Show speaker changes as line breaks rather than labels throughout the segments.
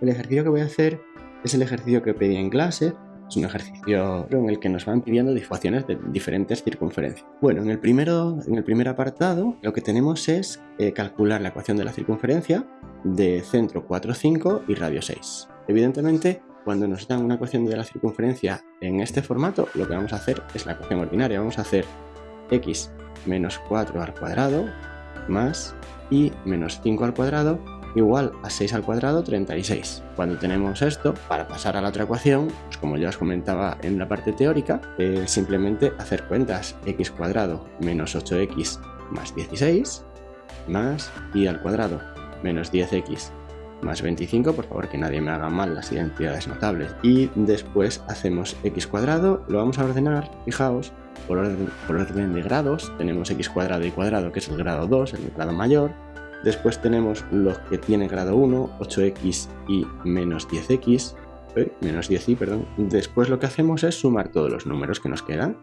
el ejercicio que voy a hacer es el ejercicio que pedí en clase, es un ejercicio en el que nos van pidiendo ecuaciones de diferentes circunferencias. Bueno, en el, primero, en el primer apartado lo que tenemos es eh, calcular la ecuación de la circunferencia de centro 4, 5 y radio 6. Evidentemente, cuando nos dan una ecuación de la circunferencia en este formato, lo que vamos a hacer es la ecuación ordinaria. Vamos a hacer x menos 4 al cuadrado más y menos 5 al cuadrado igual a 6 al cuadrado 36. Cuando tenemos esto, para pasar a la otra ecuación, pues como ya os comentaba en la parte teórica, simplemente hacer cuentas x cuadrado menos 8x más 16 más y al cuadrado menos 10x más 25, por favor que nadie me haga mal las identidades notables. Y después hacemos x cuadrado, lo vamos a ordenar, fijaos, por orden, por orden de grados, tenemos x cuadrado y cuadrado que es el grado 2, el grado mayor, Después tenemos los que tienen grado 1, 8x y menos 10x, eh, menos 10y, perdón. Después lo que hacemos es sumar todos los números que nos quedan.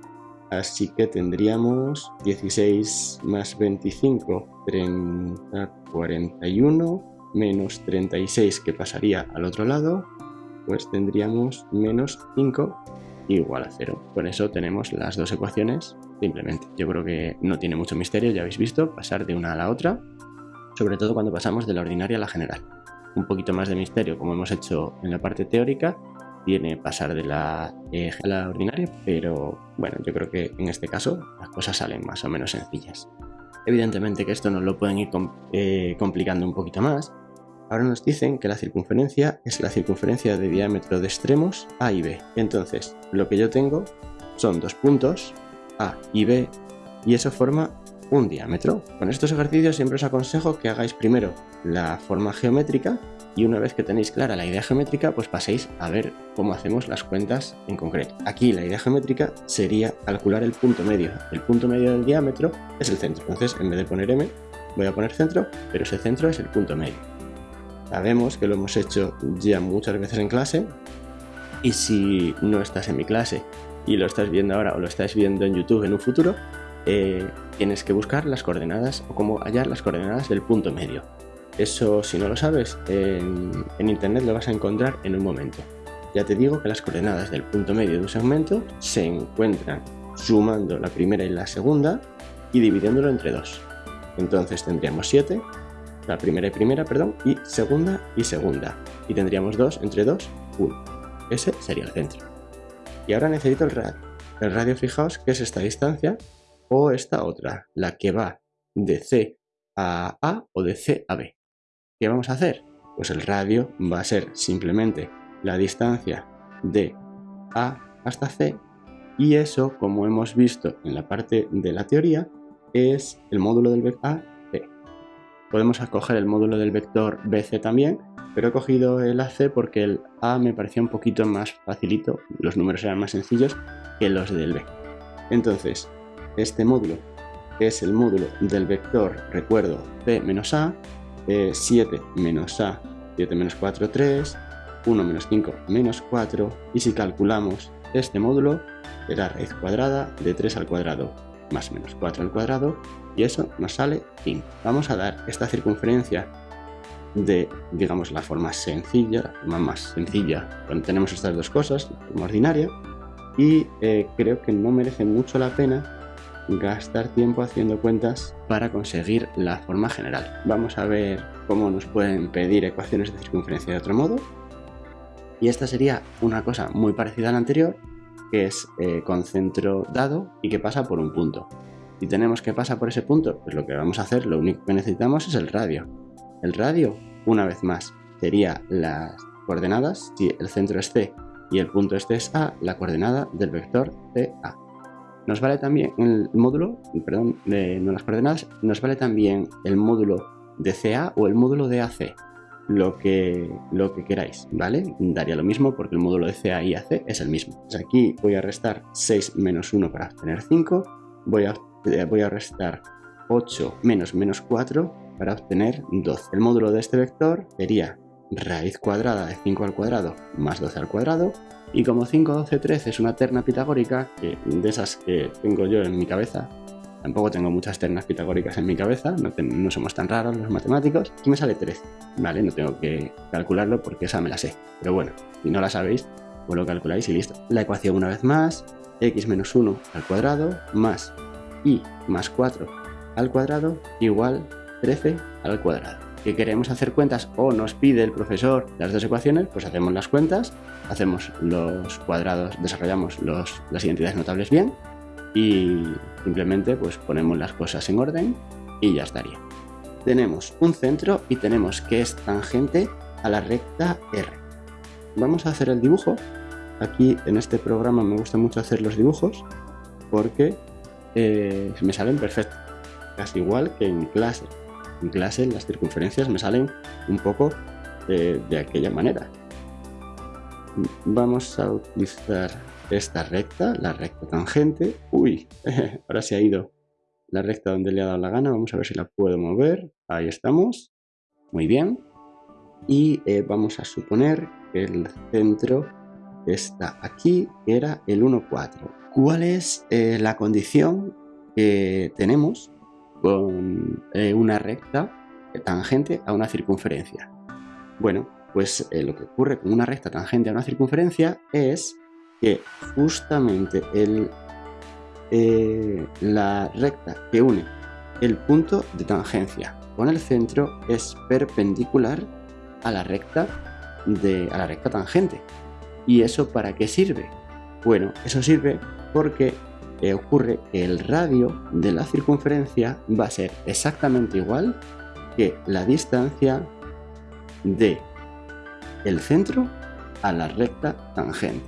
Así que tendríamos 16 más 25, 30, 41, menos 36 que pasaría al otro lado, pues tendríamos menos 5 igual a 0. Por eso tenemos las dos ecuaciones simplemente. Yo creo que no tiene mucho misterio, ya habéis visto, pasar de una a la otra sobre todo cuando pasamos de la ordinaria a la general. Un poquito más de misterio, como hemos hecho en la parte teórica, tiene pasar de la, eh, a la ordinaria, pero bueno, yo creo que en este caso las cosas salen más o menos sencillas. Evidentemente que esto nos lo pueden ir eh, complicando un poquito más. Ahora nos dicen que la circunferencia es la circunferencia de diámetro de extremos A y B. Entonces, lo que yo tengo son dos puntos, A y B, y eso forma un diámetro. Con estos ejercicios siempre os aconsejo que hagáis primero la forma geométrica y una vez que tenéis clara la idea geométrica, pues paséis a ver cómo hacemos las cuentas en concreto. Aquí la idea geométrica sería calcular el punto medio. El punto medio del diámetro es el centro. Entonces, en vez de poner M, voy a poner centro, pero ese centro es el punto medio. Sabemos que lo hemos hecho ya muchas veces en clase y si no estás en mi clase y lo estás viendo ahora o lo estás viendo en YouTube en un futuro, eh, tienes que buscar las coordenadas o cómo hallar las coordenadas del punto medio. Eso, si no lo sabes, en, internet lo vas a encontrar en un momento. Ya te digo que las coordenadas del punto medio de un segmento se encuentran sumando la primera y la segunda y dividiéndolo entre dos. Entonces tendríamos 7, la primera y primera, perdón, y segunda y segunda. Y tendríamos 2 entre 2, 1. Ese sería el centro. Y ahora necesito el radio. El radio, fijaos que es esta distancia o esta otra, la que va de C a A o de C a B. ¿Qué vamos a hacer? Pues el radio va a ser simplemente la distancia de A hasta C y eso, como hemos visto en la parte de la teoría, es el módulo del vector A, C. Podemos escoger el módulo del vector BC también, pero he cogido el AC porque el A me parecía un poquito más facilito, los números eran más sencillos que los del B. Entonces, este módulo es el módulo del vector, recuerdo, p menos a, 7 menos a, 7 menos 4, 3, 1 menos 5 menos 4, y si calculamos este módulo, será raíz cuadrada de 3 al cuadrado más menos 4 al cuadrado, y eso nos sale 5. Vamos a dar esta circunferencia de, digamos, la forma sencilla, la forma más sencilla, cuando tenemos estas dos cosas, la forma ordinaria, y eh, creo que no merece mucho la pena gastar tiempo haciendo cuentas para conseguir la forma general. Vamos a ver cómo nos pueden pedir ecuaciones de circunferencia de otro modo. Y esta sería una cosa muy parecida a la anterior, que es eh, con centro dado y que pasa por un punto. Si tenemos que pasar por ese punto, pues lo que vamos a hacer, lo único que necesitamos es el radio. El radio, una vez más, sería las coordenadas, si el centro es C y el punto este es A, la coordenada del vector CA. Nos vale también el módulo, perdón, de, no las coordenadas, nos vale también el módulo de CA o el módulo de AC, lo que, lo que queráis, ¿vale? Daría lo mismo porque el módulo de CA y AC es el mismo. Pues aquí voy a restar 6 menos 1 para obtener 5, voy a, eh, voy a restar 8 menos menos 4 para obtener 12. El módulo de este vector sería raíz cuadrada de 5 al cuadrado más 12 al cuadrado y como 5, 12, 13 es una terna pitagórica, que, de esas que tengo yo en mi cabeza, Tampoco tengo muchas ternas pitagóricas en mi cabeza, no, somos tan raros los matemáticos. Aquí me sale 13, ¿vale? No tengo que calcularlo porque esa me la sé. Pero bueno, si no la sabéis, pues lo calculáis y listo. La ecuación una vez más, x menos 1 al cuadrado más y más 4 al cuadrado igual 13 al cuadrado. ¿Que queremos hacer cuentas o nos pide el profesor las dos ecuaciones? Pues hacemos las cuentas, hacemos los cuadrados, desarrollamos los, las identidades notables bien y simplemente pues ponemos las cosas en orden y ya estaría. Tenemos un centro y tenemos que es tangente a la recta R. Vamos a hacer el dibujo. Aquí en este programa me gusta mucho hacer los dibujos porque eh, me salen perfectos, casi igual que en clase. En clase las circunferencias me salen un poco eh, de aquella manera. Vamos a utilizar esta recta, la recta tangente. Uy, ahora se ha ido la recta donde le ha dado la gana. Vamos a ver si la puedo mover. Ahí estamos. Muy bien. Y eh, vamos a suponer que el centro está aquí, que era el 1, 4. ¿Cuál es eh, la condición que tenemos con eh, una recta tangente a una circunferencia? Bueno, pues lo que ocurre con una recta tangente a una circunferencia es que justamente eh, la recta que une el punto de tangencia con el centro es perpendicular a la recta de a la recta tangente. ¿Y eso para qué sirve? Bueno, eso sirve porque ocurre que el radio de la circunferencia va a ser exactamente igual que la distancia de el centro a la recta tangente.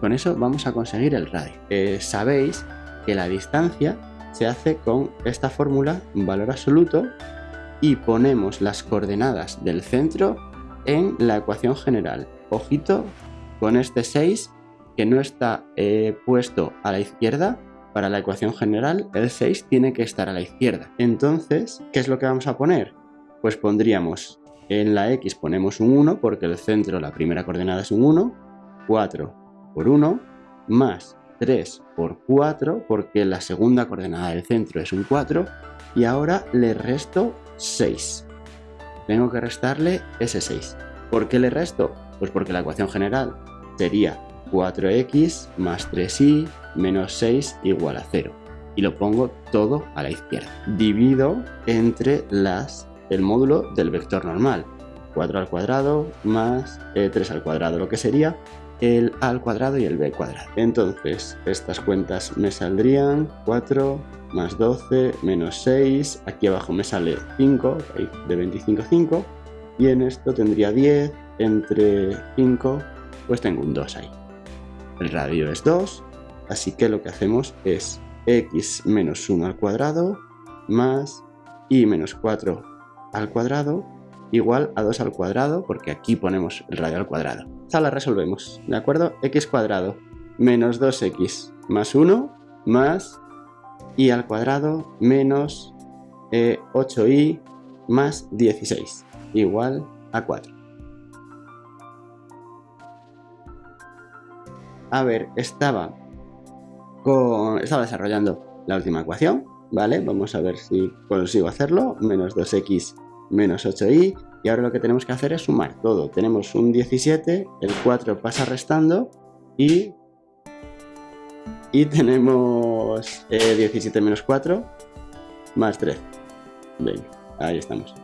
Con eso vamos a conseguir el radio. Eh, sabéis que la distancia se hace con esta fórmula, valor absoluto, y ponemos las coordenadas del centro en la ecuación general. Ojito con este 6 que no está eh, puesto a la izquierda, para la ecuación general el 6 tiene que estar a la izquierda. Entonces, ¿qué es lo que vamos a poner? Pues pondríamos en la x ponemos un 1 porque el centro, la primera coordenada es un 1, 4 por 1 más 3 por 4 porque la segunda coordenada del centro es un 4 y ahora le resto 6. Tengo que restarle ese 6. ¿Por qué le resto? Pues porque la ecuación general sería 4x más 3y menos 6 igual a 0. Y lo pongo todo a la izquierda. Divido entre las el módulo del vector normal. 4 al cuadrado más 3 eh, al cuadrado, lo que sería el a al cuadrado y el b cuadrado. Entonces, estas cuentas me saldrían 4 más 12 menos 6. Aquí abajo me sale 5, de 25 5. Y en esto tendría 10 entre 5, pues tengo un 2 ahí. El radio es 2, así que lo que hacemos es x menos 1 al cuadrado más y menos 4 al cuadrado igual a 2 al cuadrado, porque aquí ponemos el radio al cuadrado. Esta la resolvemos, ¿de acuerdo? x cuadrado menos 2x más 1 más y al cuadrado menos 8y eh, más 16 igual a 4. Ver, estaba, con, estaba desarrollando la última ecuación, ¿vale? Vamos a ver si consigo hacerlo. Menos 2x menos 8i y ahora lo que tenemos que hacer es sumar todo. Tenemos un 17, el 4 pasa restando y, y tenemos 17 eh, menos 4 más 3. Venga, ahí estamos.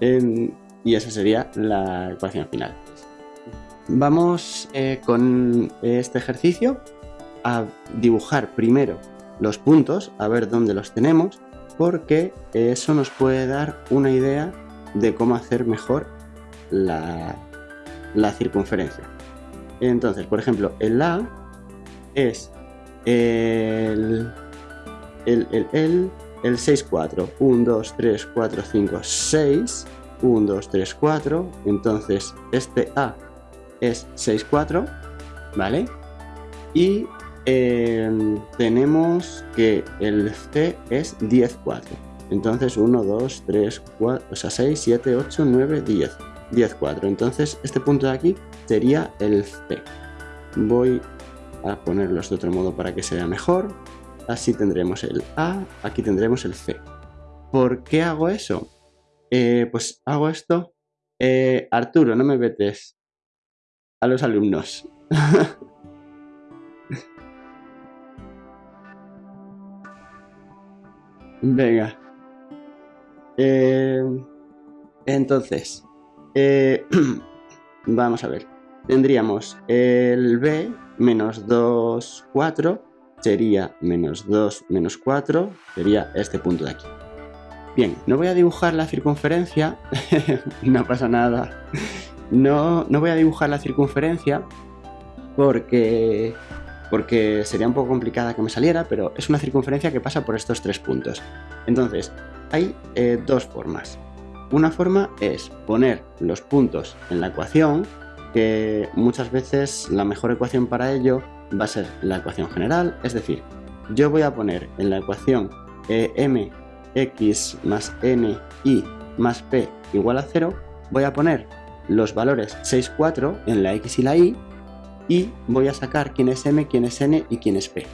y esa sería la ecuación final. Vamos eh, con este ejercicio a dibujar primero los puntos, a ver dónde los tenemos porque eso nos puede dar una idea de cómo hacer mejor la, circunferencia. Entonces, por ejemplo, el A es el, el, el, el, 6, 4. 1, 2, 3, 4, 5, 6. 1, 2, 3, 4. Entonces, este A es 6, 4. ¿Vale? Y Em, tenemos que el C es 10, 4. Entonces 1, 2, 3, 4, o sea 6, 7, 8, 9, 10. 10, 4. Entonces este punto de aquí sería el C. Voy a ponerlos de otro modo para que se vea mejor. así tendremos el A, aquí tendremos el C. ¿Por qué hago eso? Eh, pues hago esto. Eh, Arturo, no me vetes a los alumnos. Venga. Eh, entonces, vamos a ver. Tendríamos el B menos 2, 4, sería menos 2, menos 4, sería este punto de aquí. Bien, no voy a dibujar la circunferencia, no pasa nada. No, no voy a dibujar la circunferencia porque, porque sería un poco complicada que me saliera, pero es una circunferencia que pasa por estos tres puntos. Entonces, hay eh, dos formas. Una forma es poner los puntos en la ecuación, que muchas veces la mejor ecuación para ello va a ser la ecuación general, es decir, yo voy a poner en la ecuación eh, m x más n y más p igual a 0, voy a poner los valores 6, 4 en la x y la y y voy a sacar quién es m, quién es n y quién es p.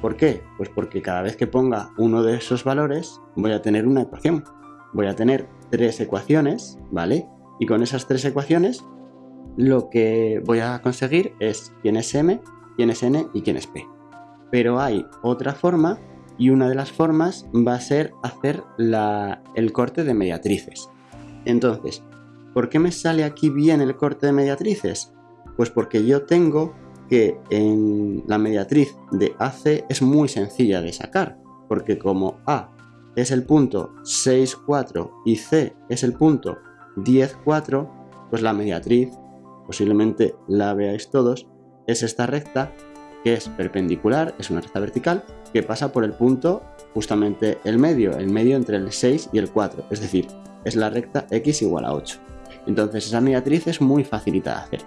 ¿Por qué? Pues porque cada vez que ponga uno de esos valores voy a tener una ecuación. Voy a tener tres ecuaciones, ¿vale? Y con esas tres ecuaciones lo que voy a conseguir es quién es m, quién es n y quién es p. Pero hay otra forma y una de las formas va a ser hacer el corte de mediatrices. Entonces, ¿por qué me sale aquí bien el corte de mediatrices? Pues porque yo tengo que en la mediatriz de AC es muy sencilla de sacar, porque como A es el punto 6, 4 y C es el punto 10, 4, pues la mediatriz, posiblemente la veáis todos, es esta recta que es perpendicular, es una recta vertical, que pasa por el punto justamente el medio, el medio entre el 6 y el 4, es decir, es la recta x igual a 8. Entonces esa mediatriz es muy facilita de hacer.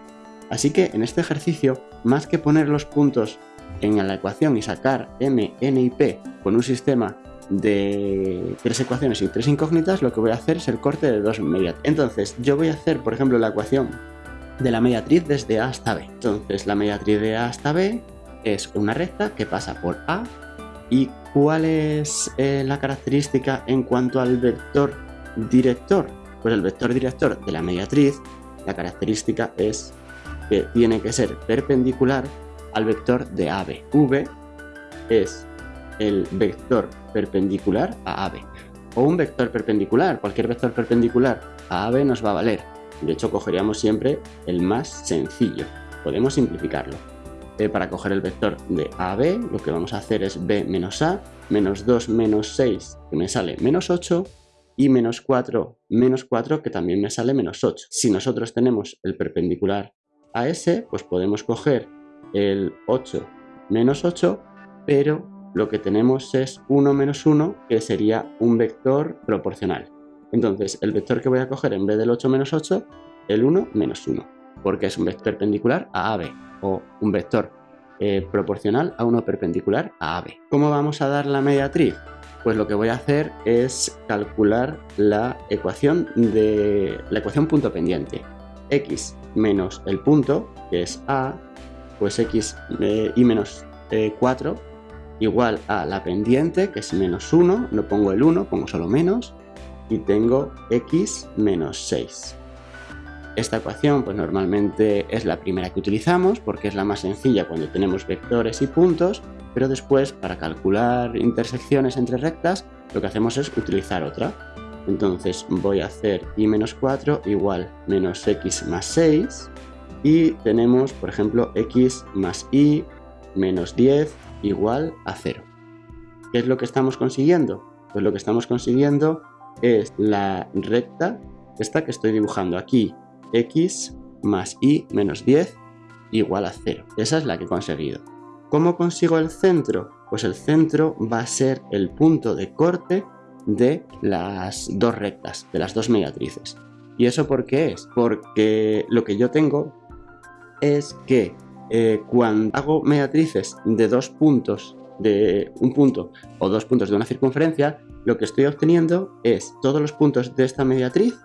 Así que en este ejercicio, más que poner los puntos en la ecuación y sacar m, n y p con un sistema de tres ecuaciones y tres incógnitas, lo que voy a hacer es el corte de dos mediatrices. Entonces yo voy a hacer, por ejemplo, la ecuación de la mediatriz desde A hasta B. Entonces la mediatriz de A hasta B es una recta que pasa por A y cuál es eh, la característica en cuanto al vector director. Pues el vector director de la mediatriz, la característica es que tiene que ser perpendicular al vector de AB. V es el vector perpendicular a AB. O un vector perpendicular, cualquier vector perpendicular a AB nos va a valer. De hecho, cogeríamos siempre el más sencillo. Podemos simplificarlo para coger el vector de A a B, lo que vamos a hacer es B menos A, menos 2 menos 6, que me sale menos 8, y menos 4 menos 4, que también me sale menos 8. Si nosotros tenemos el perpendicular a S, pues podemos coger el 8 menos 8, pero lo que tenemos es 1 menos 1, que sería un vector proporcional. Entonces, el vector que voy a coger en vez del 8 menos 8, el 1 menos 1, porque es un vector perpendicular a AB o un vector eh, proporcional a uno perpendicular a AB. ¿Cómo vamos a dar la mediatriz? Pues lo que voy a hacer es calcular la ecuación de la ecuación punto pendiente. x menos el punto, que es a, pues x eh, y menos 4 eh, igual a la pendiente, que es menos 1, no pongo el 1, pongo solo menos, y tengo x menos 6. Esta ecuación pues normalmente es la primera que utilizamos porque es la más sencilla cuando tenemos vectores y puntos, pero después para calcular intersecciones entre rectas lo que hacemos es utilizar otra. Entonces voy a hacer y menos 4 igual menos x más 6 y tenemos por ejemplo x más y menos 10 igual a 0. ¿Qué es lo que estamos consiguiendo? Pues lo que estamos consiguiendo es la recta, esta que estoy dibujando aquí, x más y menos 10 igual a 0. Esa es la que he conseguido. ¿Cómo consigo el centro? Pues el centro va a ser el punto de corte de las dos rectas, de las dos mediatrices. ¿Y eso por qué es? Porque lo que yo tengo es que eh, cuando hago mediatrices de dos puntos, de un punto o dos puntos de una circunferencia, lo que estoy obteniendo es todos los puntos de esta mediatriz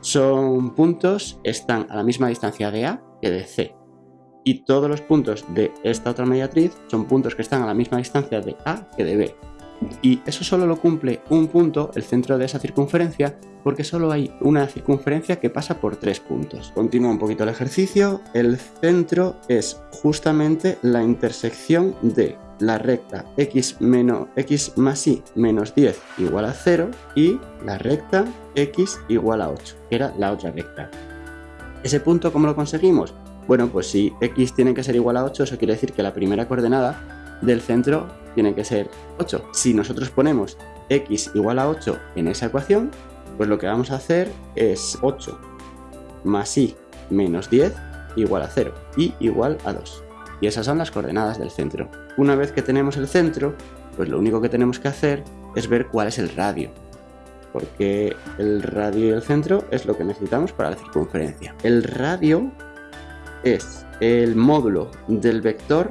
son puntos, están a la misma distancia de A que de C. Y todos los puntos de esta otra mediatriz son puntos que están a la misma distancia de A que de B. Y eso solo lo cumple un punto, el centro de esa circunferencia, porque solo hay una circunferencia que pasa por tres puntos. Continúa un poquito el ejercicio. El centro es justamente la intersección de la recta x, menos, x más y menos 10 igual a 0 y la recta x igual a 8, que era la otra recta. ¿Ese punto cómo lo conseguimos? Bueno, pues si x tiene que ser igual a 8, eso quiere decir que la primera coordenada del centro tiene que ser 8. Si nosotros ponemos x igual a 8 en esa ecuación, pues lo que vamos a hacer es 8 más y menos 10 igual a 0 y igual a 2. Y esas son las coordenadas del centro. Una vez que tenemos el centro, pues lo único que tenemos que hacer es ver cuál es el radio. Porque el radio y el centro es lo que necesitamos para la circunferencia. El radio es el módulo del vector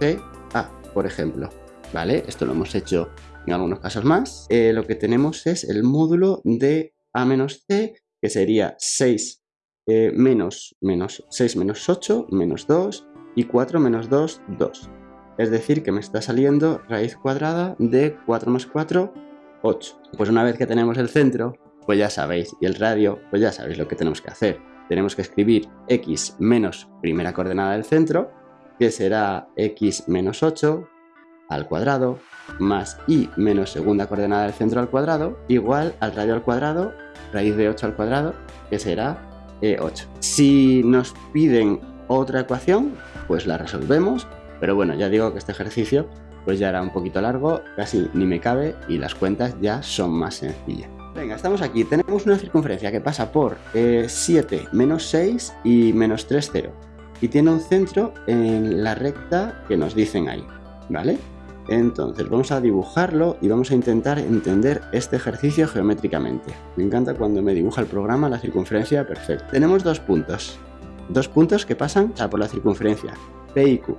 CA, por ejemplo. ¿Vale? Esto lo hemos hecho en algunos casos más. Eh, lo que tenemos es el módulo de A menos C, que sería 6 eh, menos, menos 6 menos 8 menos 2 y 4 menos 2, 2. Es decir, que me está saliendo raíz cuadrada de 4 más 4, 8. Pues una vez que tenemos el centro, pues ya sabéis, y el radio, pues ya sabéis lo que tenemos que hacer. Tenemos que escribir x menos primera coordenada del centro, que será x menos 8 al cuadrado, más y menos segunda coordenada del centro al cuadrado, igual al radio al cuadrado, raíz de 8 al cuadrado, que será 8. E si nos piden otra ecuación, pues la resolvemos, pero bueno, ya digo que este ejercicio pues ya era un poquito largo, casi ni me cabe y las cuentas ya son más sencillas. Venga, estamos aquí, tenemos una circunferencia que pasa por 7 eh, menos 6 y menos 3, 0 y tiene un centro en la recta que nos dicen ahí, ¿vale? Entonces vamos a dibujarlo y vamos a intentar entender este ejercicio geométricamente. Me encanta cuando me dibuja el programa la circunferencia perfecta. Tenemos dos puntos, dos puntos que pasan por la circunferencia, P y Q.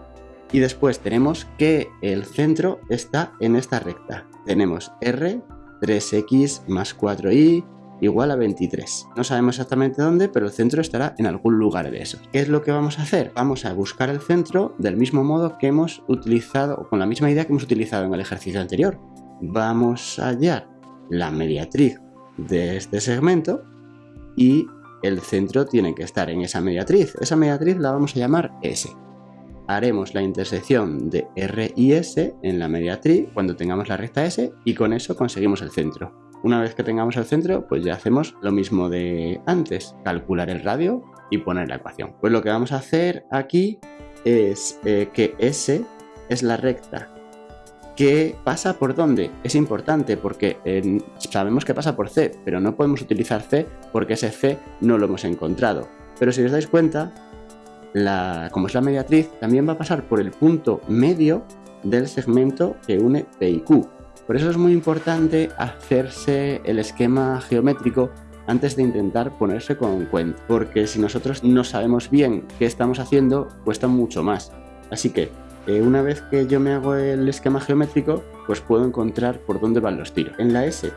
Y después tenemos que el centro está en esta recta. Tenemos R, 3x más 4y igual a 23. No sabemos exactamente dónde, pero el centro estará en algún lugar de esos. ¿Qué es lo que vamos a hacer? Vamos a buscar el centro del mismo modo que hemos utilizado, con la misma idea que hemos utilizado en el ejercicio anterior. Vamos a hallar la mediatriz de este segmento y el centro tiene que estar en esa mediatriz. Esa mediatriz la vamos a llamar S. Haremos la intersección de R y S en la mediatriz cuando tengamos la recta S y con eso conseguimos el centro. Una vez que tengamos el centro, pues ya hacemos lo mismo de antes, calcular el radio y poner la ecuación. Pues lo que vamos a hacer aquí es eh, que S es la recta ¿Qué pasa por dónde? Es importante porque eh, sabemos que pasa por C, pero no podemos utilizar C porque ese C no lo hemos encontrado. Pero si os dais cuenta, como es la mediatriz, también va a pasar por el punto medio del segmento que une P y Q. Por eso es muy importante hacerse el esquema geométrico antes de intentar ponerse con cuenta, porque si nosotros no sabemos bien qué estamos haciendo, cuesta mucho más. Así que eh, una vez que yo me hago el esquema geométrico, pues puedo encontrar por dónde van los tiros. En la S,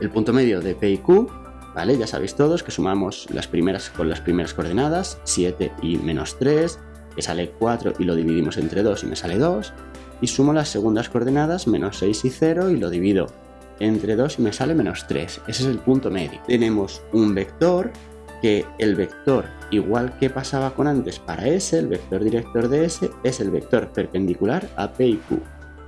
el punto medio de P y Q, ¿vale? Ya sabéis todos que sumamos las primeras con las primeras coordenadas, 7 y menos 3, que sale 4 y lo dividimos entre 2 y me sale 2. Y sumo las segundas coordenadas, menos 6 y 0, y lo divido entre 2 y me sale menos 3. Ese es el punto medio. Tenemos un vector que el vector, igual que pasaba con antes para S, el vector director de S, es el vector perpendicular a P y Q.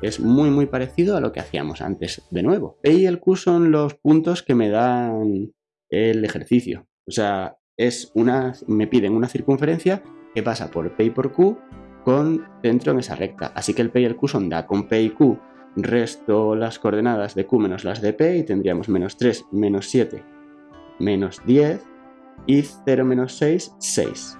Es muy muy parecido a lo que hacíamos antes de nuevo. P y el Q son los puntos que me dan el ejercicio. O sea, es una, me piden una circunferencia que pasa por P y por Q con centro en esa recta. Así que el P y el Q son da. Con P y Q resto las coordenadas de Q menos las de P y tendríamos menos 3, menos 7, menos 10 y 0 menos 6, 6.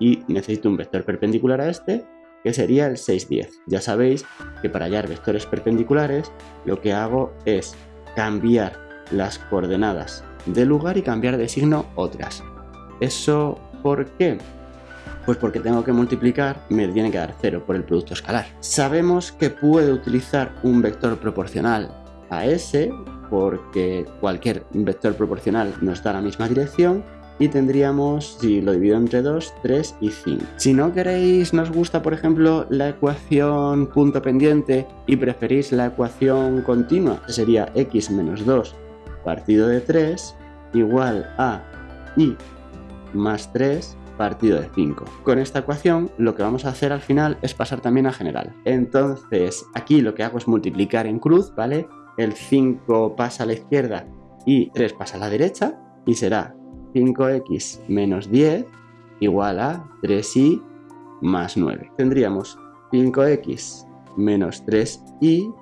Y necesito un vector perpendicular a este, que sería el 6, 10. Ya sabéis que para hallar vectores perpendiculares lo que hago es cambiar las coordenadas de lugar y cambiar de signo otras. ¿Eso por qué? Pues porque tengo que multiplicar, me tiene que dar 0 por el producto escalar. Sabemos que puedo utilizar un vector proporcional a S porque cualquier vector proporcional nos da la misma dirección y tendríamos, si lo divido entre 2, 3 y 5. Si no queréis, nos gusta por ejemplo la ecuación punto pendiente y preferís la ecuación continua, sería x menos 2 partido de 3 igual a y más 3 partido de 5. Con esta ecuación lo que vamos a hacer al final es pasar también a general. Entonces aquí lo que hago es multiplicar en cruz, ¿vale? El 5 pasa a la izquierda y 3 pasa a la derecha y será 5x menos 10 igual a 3y más 9. Tendríamos 5x menos 3y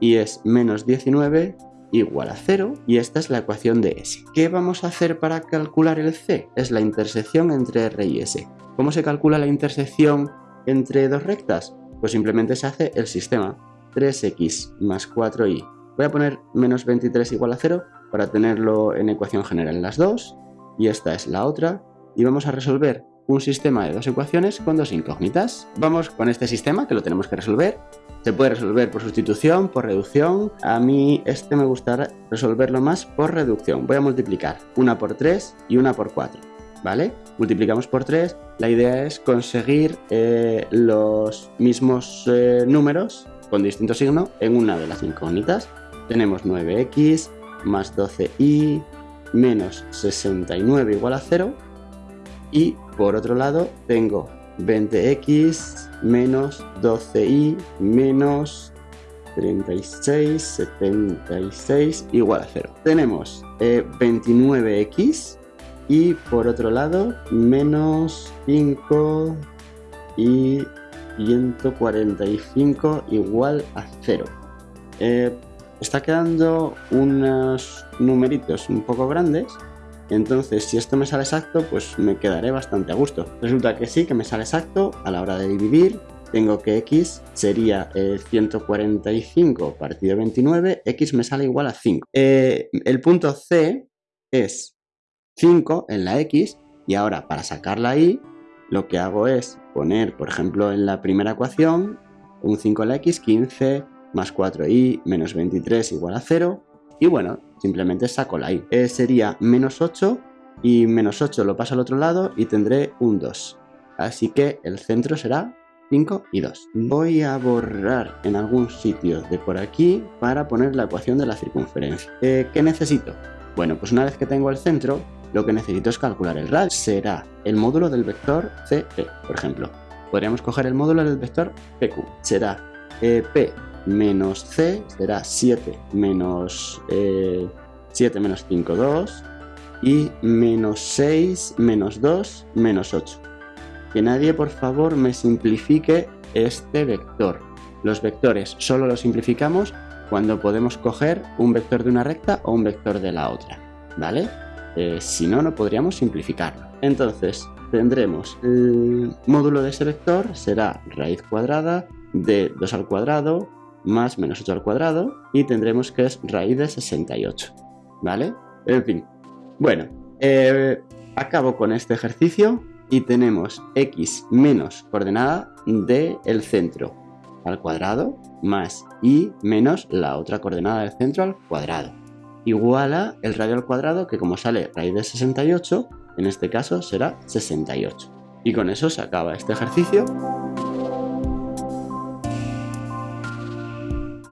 y es menos 19 igual a 0 y esta es la ecuación de S. ¿Qué vamos a hacer para calcular el C? Es la intersección entre R y S. ¿Cómo se calcula la intersección entre dos rectas? Pues simplemente se hace el sistema 3x más 4y. Voy a poner menos 23 igual a 0 para tenerlo en ecuación general en las dos y esta es la otra y vamos a resolver un sistema de dos ecuaciones con dos incógnitas. Vamos con este sistema que lo tenemos que resolver. Se puede resolver por sustitución, por reducción. A mí este me gustará resolverlo más por reducción. Voy a multiplicar una por 3 y una por 4. ¿Vale? Multiplicamos por 3. La idea es conseguir eh, los mismos eh, números con distinto signo en una de las incógnitas. Tenemos 9x más 12y menos 69 igual a 0 y por otro lado tengo 20x menos 12y menos 36, 76 igual a 0. Tenemos 29x eh, y por otro lado menos 5 y 145 igual a 0 está quedando unos numeritos un poco grandes entonces si esto me sale exacto pues me quedaré bastante a gusto resulta que sí que me sale exacto a la hora de dividir tengo que x sería 145 partido 29 x me sale igual a 5 eh, el punto c es 5 en la x y ahora para sacar la y lo que hago es poner por ejemplo en la primera ecuación un 5 en la x 15 más 4y menos 23 igual a 0. Y bueno, simplemente saco la y. Eh, sería menos 8 y menos 8 lo paso al otro lado y tendré un 2. Así que el centro será 5 y 2. Voy a borrar en algún sitio de por aquí para poner la ecuación de la circunferencia. Eh, ¿Qué necesito? Bueno, pues una vez que tengo el centro, lo que necesito es calcular el radio. Será el módulo del vector CP, por ejemplo. Podríamos coger el módulo del vector PQ. Será eh, P menos c será 7 menos 7 eh, menos 5, 2 y menos 6 menos 2 menos 8. Que nadie por favor me simplifique este vector. Los vectores solo los simplificamos cuando podemos coger un vector de una recta o un vector de la otra, ¿vale? Eh, si no, no podríamos simplificarlo. Entonces, tendremos el módulo de ese vector será raíz cuadrada de 2 al cuadrado más menos 8 al cuadrado y tendremos que es raíz de 68, ¿vale? En fin, bueno, eh, acabo con este ejercicio y tenemos x menos coordenada del el centro al cuadrado más y menos la otra coordenada del centro al cuadrado. Igual a el radio al cuadrado que como sale raíz de 68 en este caso será 68 y con eso se acaba este ejercicio